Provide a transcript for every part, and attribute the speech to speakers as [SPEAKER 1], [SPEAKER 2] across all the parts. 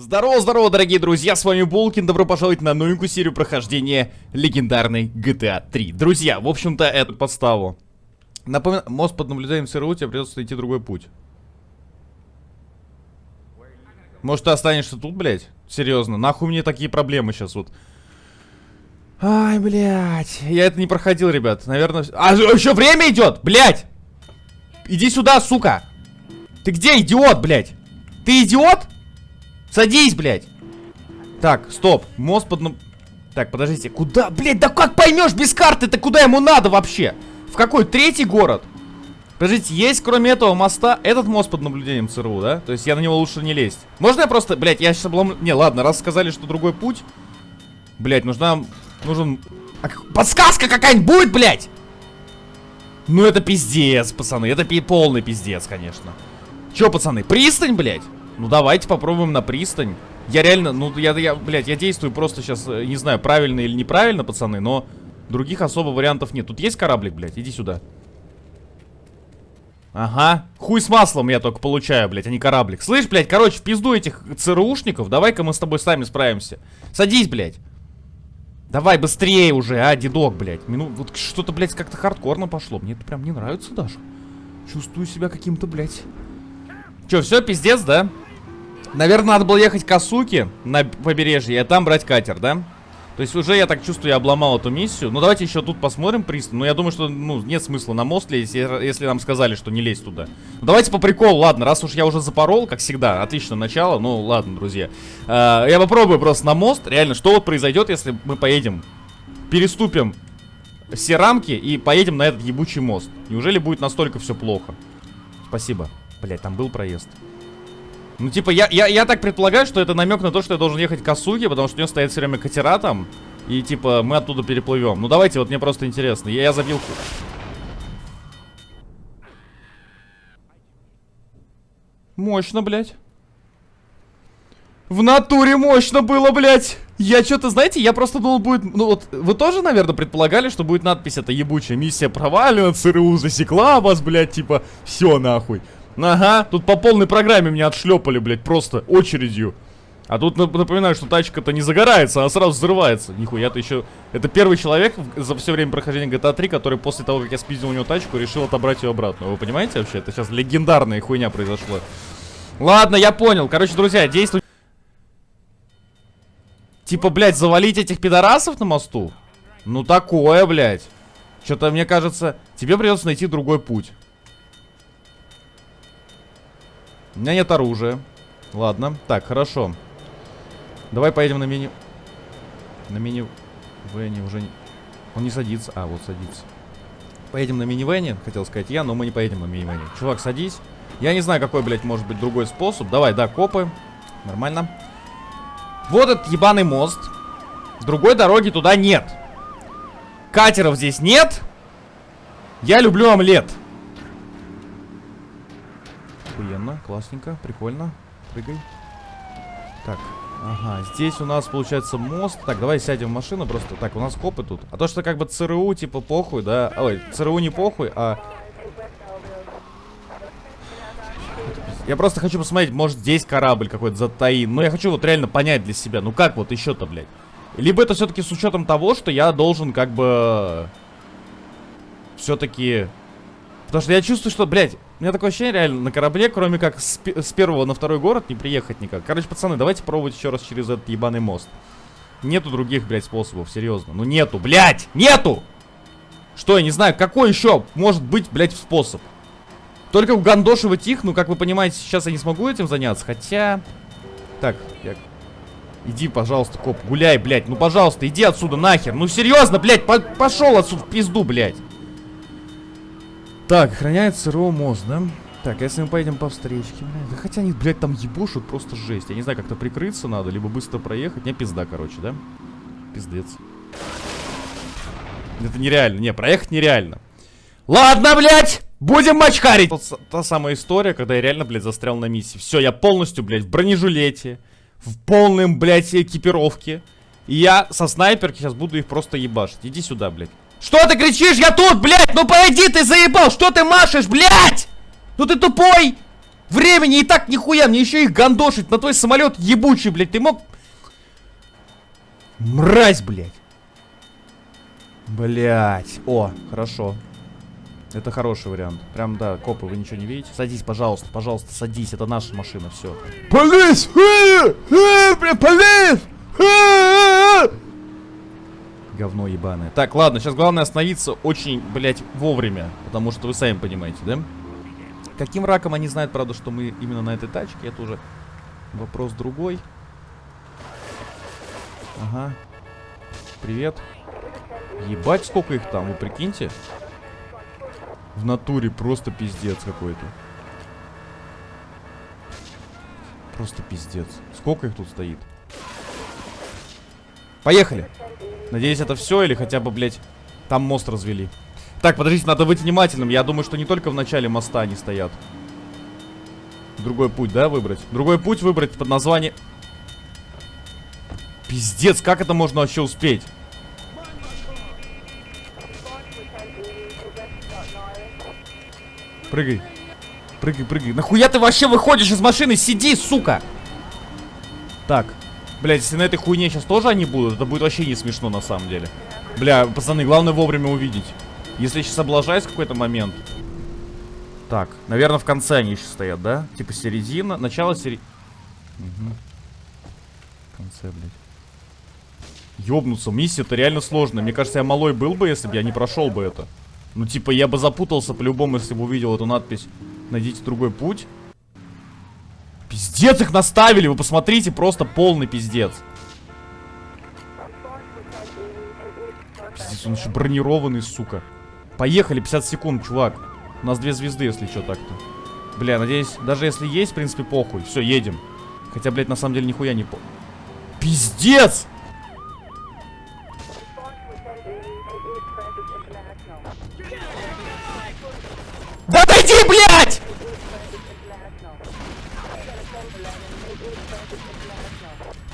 [SPEAKER 1] Здорово, здорово, дорогие друзья, с вами Булкин, добро пожаловать на новенькую серию прохождения легендарной GTA 3. Друзья, в общем-то, эту подставу. Напоминаю, мост под наблюдением ЦРУ, тебе придется найти другой путь. Может, ты останешься тут, блядь? Серьезно, нахуй мне такие проблемы сейчас вот. Ай, блядь, я это не проходил, ребят, наверное... А, еще время идет, блядь! Иди сюда, сука! Ты где, идиот, блядь? Ты идиот? Садись, блядь. Так, стоп. Мост под... Так, подождите. Куда? Блядь, да как поймешь без карты-то, куда ему надо вообще? В какой? Третий город? Подождите, есть кроме этого моста этот мост под наблюдением ЦРУ, да? То есть я на него лучше не лезть. Можно я просто... Блядь, я сейчас облом... Не, ладно, раз сказали, что другой путь... Блядь, нужна... Нужен... А, подсказка какая-нибудь будет, блядь! Ну это пиздец, пацаны. Это пи полный пиздец, конечно. Че, пацаны, пристань, блядь? Ну давайте попробуем на пристань. Я реально, ну я, я, блядь, я действую просто сейчас, э, не знаю, правильно или неправильно, пацаны, но других особо вариантов нет. Тут есть кораблик, блядь? Иди сюда. Ага. Хуй с маслом я только получаю, блядь, а не кораблик. Слышь, блядь, короче, в пизду этих ЦРУшников. Давай-ка мы с тобой сами справимся. Садись, блядь. Давай быстрее уже, а, дедок, блядь. Мину... Вот что-то, блядь, как-то хардкорно пошло. Мне это прям не нравится даже. Чувствую себя каким-то, блядь. Че, все, пиздец, да? Наверное, надо было ехать к Асуке на побережье, а там брать катер, да? То есть уже, я так чувствую, я обломал эту миссию. Ну, давайте еще тут посмотрим пристань. Ну, я думаю, что, ну, нет смысла на мост лезть, если нам сказали, что не лезть туда. Ну, давайте по приколу, ладно, раз уж я уже запорол, как всегда, отлично начало. Ну, ладно, друзья. А, я попробую просто на мост. Реально, что вот произойдет, если мы поедем, переступим все рамки и поедем на этот ебучий мост? Неужели будет настолько все плохо? Спасибо. Блять, там был проезд. Ну, типа, я, я, я так предполагаю, что это намек на то, что я должен ехать к Асуге, потому что у него стоят все время катера там. И, типа, мы оттуда переплывем. Ну, давайте, вот мне просто интересно. Я, я забил... Мощно, блядь. В натуре мощно было, блядь. Я что-то, знаете, я просто думал, будет... Ну вот, вы тоже, наверное, предполагали, что будет надпись это ебучая миссия провалена, ЦРУ засекла вас, блядь, типа, все нахуй. Ага, тут по полной программе меня отшлепали, блядь, просто очередью. А тут напоминаю, что тачка-то не загорается, а сразу взрывается. Нихуя-то еще... Это первый человек за все время прохождения GTA 3, который после того, как я спиздил у него тачку, решил отобрать ее обратно. Вы понимаете вообще? Это сейчас легендарная хуйня произошла. Ладно, я понял. Короче, друзья, действуй. Типа, блядь, завалить этих пидорасов на мосту? Ну такое, блядь. Что-то, мне кажется, тебе придется найти другой путь. У меня нет оружия. Ладно. Так, хорошо. Давай поедем на мини... На мини... Вене уже. Он не садится. А, вот садится. Поедем на минивене, хотел сказать я, но мы не поедем на минивене. Чувак, садись. Я не знаю, какой, блядь, может быть другой способ. Давай, да, копы. Нормально. Вот этот ебаный мост. Другой дороги туда нет. Катеров здесь нет. Я люблю омлет. Охуенно, классненько, прикольно. Прыгай. Так, ага, здесь у нас получается мост. Так, давай сядем в машину просто. Так, у нас копы тут. А то, что как бы ЦРУ, типа, похуй, да? Ой, ЦРУ не похуй, а... Я просто хочу посмотреть, может здесь корабль какой-то затаин. Ну, я хочу вот реально понять для себя. Ну, как вот еще-то, блядь? Либо это все-таки с учетом того, что я должен как бы... Все-таки... Потому что я чувствую, что, блядь, у меня такое ощущение, реально, на корабле, кроме как с, с первого на второй город, не приехать никак. Короче, пацаны, давайте пробовать еще раз через этот ебаный мост. Нету других, блядь, способов, серьезно. Ну нету, блядь, нету! Что, я не знаю, какой еще может быть, блядь, способ? Только угандошивать их, ну, как вы понимаете, сейчас я не смогу этим заняться, хотя... Так, я... Иди, пожалуйста, коп, гуляй, блядь, ну, пожалуйста, иди отсюда нахер. Ну, серьезно, блядь, по пошел отсюда в пизду, блядь. Так, охраняет СРО мост, да? Так, если мы поедем по встречке, блядь, да хотя они, блядь, там ебушут просто жесть. Я не знаю, как-то прикрыться надо, либо быстро проехать. Не, пизда, короче, да? Пиздец. Это нереально. Не, проехать нереально. Ладно, блядь! Будем мочкарить! Та, та самая история, когда я реально, блядь, застрял на миссии. Все, я полностью, блядь, в бронежилете. В полном, блядь, экипировке. И я со снайперки сейчас буду их просто ебашить. Иди сюда, блядь. Что ты кричишь? Я тут, блядь! Ну пойди, ты заебал! Что ты машешь, блядь? Ну ты тупой! Времени и так нихуя, мне еще их гандошить на твой самолет ебучий, блядь. Ты мог... Мразь, блядь. Блять. О, хорошо. Это хороший вариант. Прям, да, копы, вы ничего не видите? Садись, пожалуйста, пожалуйста, садись. Это наша машина, все.
[SPEAKER 2] Полис! Э, э, полис!
[SPEAKER 1] Говно ебаное. Так, ладно, сейчас главное остановиться очень, блять, вовремя. Потому что вы сами понимаете, да? Каким раком они знают, правда, что мы именно на этой тачке? Это уже вопрос другой. Ага. Привет. Ебать, сколько их там, вы прикиньте. В натуре просто пиздец какой-то. Просто пиздец. Сколько их тут стоит? Поехали. Надеюсь, это все или хотя бы, блядь, там мост развели. Так, подождите, надо быть внимательным. Я думаю, что не только в начале моста они стоят. Другой путь, да, выбрать? Другой путь выбрать под названием... Пиздец, как это можно вообще успеть? Прыгай. Прыгай, прыгай. Нахуя ты вообще выходишь из машины? Сиди, сука! Так. Блять, если на этой хуйне сейчас тоже они будут, это будет вообще не смешно на самом деле. Бля, пацаны, главное вовремя увидеть. Если я сейчас облажаюсь в какой-то момент. Так, наверное, в конце они еще стоят, да? Типа середина, начало середины. Угу. В конце, блядь. Ёбнуться, миссия-то реально сложная. Мне кажется, я малой был бы, если бы я не прошел бы это. Ну, типа, я бы запутался по-любому, если бы увидел эту надпись «Найдите другой путь». Пиздец их наставили, вы посмотрите, просто полный пиздец. Пиздец, он еще бронированный, сука. Поехали, 50 секунд, чувак. У нас две звезды, если что так-то. Бля, надеюсь, даже если есть, в принципе, похуй. Все, едем. Хотя, блядь, на самом деле нихуя не по... Пиздец! Да отойди, блядь!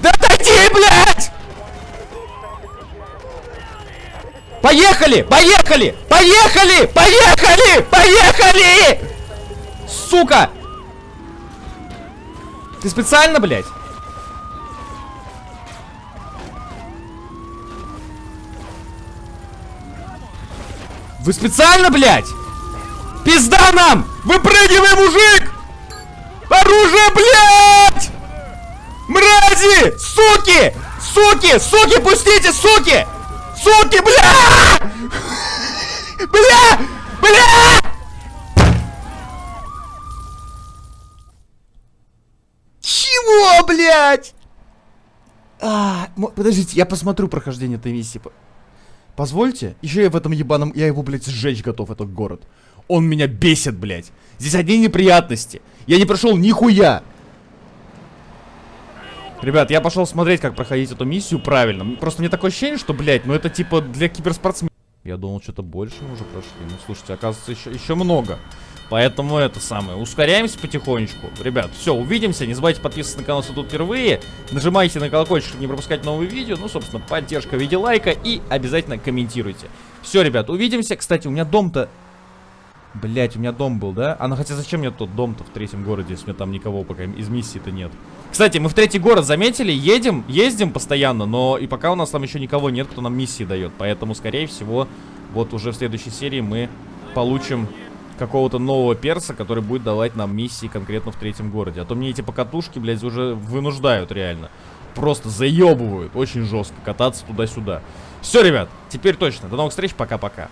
[SPEAKER 1] Да отойди, блядь! Поехали! Поехали! Поехали! Поехали! Поехали! Сука! Ты специально, блядь? Вы специально, блядь? Пизда нам! Выпрыгивай, мужик! Оружие, блядь! Мрази! Суки! Суки! Суки, пустите, суки! Суки, бля! Бля! Бля! Чего, блядь? А, подождите, я посмотрю прохождение этой миссии. Позвольте? Еще я в этом ебаном... Я его, блядь, сжечь готов, этот город. Он меня бесит, блядь. Здесь одни неприятности. Я не прошел нихуя. Ребят, я пошел смотреть, как проходить эту миссию правильно. Просто мне такое ощущение, что, блядь, ну это типа для киберспортсменов. Я думал, что-то больше мы уже прошли. Ну, слушайте, оказывается, еще, еще много. Поэтому это самое. Ускоряемся потихонечку. Ребят, все, увидимся. Не забывайте подписываться на канал, если тут впервые. Нажимайте на колокольчик, чтобы не пропускать новые видео. Ну, собственно, поддержка в виде лайка. И обязательно комментируйте. Все, ребят, увидимся. Кстати, у меня дом-то Блять, у меня дом был, да? А ну хотя зачем мне тот дом-то в третьем городе, если у меня там никого пока из миссии-то нет? Кстати, мы в третий город заметили, едем, ездим постоянно, но и пока у нас там еще никого нет, кто нам миссии дает. Поэтому, скорее всего, вот уже в следующей серии мы получим какого-то нового перса, который будет давать нам миссии конкретно в третьем городе. А то мне эти покатушки, блядь, уже вынуждают реально. Просто заебывают очень жестко кататься туда-сюда. Все, ребят, теперь точно. До новых встреч, пока-пока.